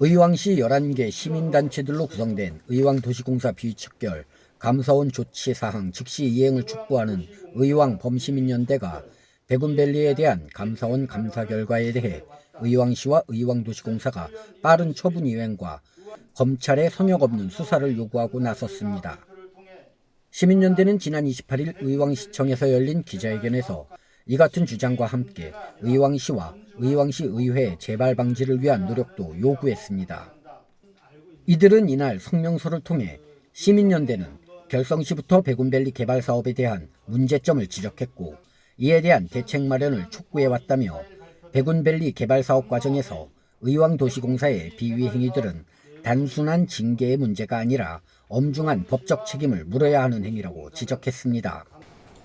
의왕시 11개 시민단체들로 구성된 의왕도시공사 비척결 감사원 조치 사항 즉시 이행을 촉구하는 의왕 범시민연대가 백운밸리에 대한 감사원 감사 결과에 대해 의왕시와 의왕도시공사가 빠른 처분 이행과 검찰의 성역 없는 수사를 요구하고 나섰습니다. 시민연대는 지난 28일 의왕시청에서 열린 기자회견에서 이 같은 주장과 함께 의왕시와 의왕시 의회 재발 방지를 위한 노력도 요구했습니다. 이들은 이날 성명서를 통해 시민연대는 결성시부터 백운밸리 개발 사업에 대한 문제점을 지적했고 이에 대한 대책 마련을 촉구해왔다며 백운밸리 개발 사업 과정에서 의왕도시공사의 비위 행위들은 단순한 징계의 문제가 아니라 엄중한 법적 책임을 물어야 하는 행위라고 지적했습니다.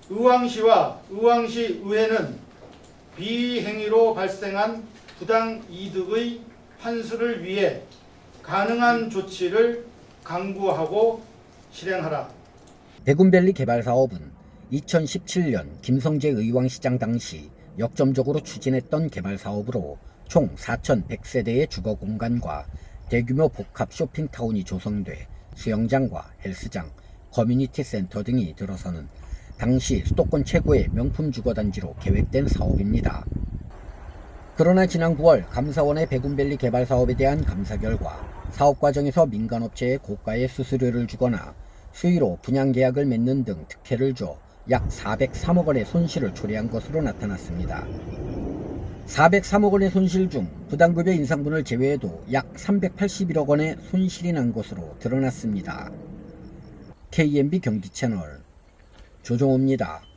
의왕시와 의왕시 의회는 비행위로 발생한 부당 이득의 환수를 위해 가능한 조치를 강구하고 실행하라. 백운밸리 개발 사업은 2017년 김성재 의왕시장 당시 역점적으로 추진했던 개발 사업으로 총 4,100세대의 주거 공간과 대규모 복합 쇼핑타운이 조성돼 수영장과 헬스장, 커뮤니티 센터 등이 들어서는 당시 수도권 최고의 명품 주거단지로 계획된 사업입니다. 그러나 지난 9월 감사원의 백운밸리 개발 사업에 대한 감사 결과 사업 과정에서 민간업체에 고가의 수수료를 주거나 수의로 분양 계약을 맺는 등 특혜를 줘 약 403억 원의 손실을 초래한 것으로 나타났습니다. 403억 원의 손실 중 부당급여 인상분을 제외해도 약 381억 원의 손실이 난 것으로 드러났습니다. KMB 경기 채널 조종호입니다.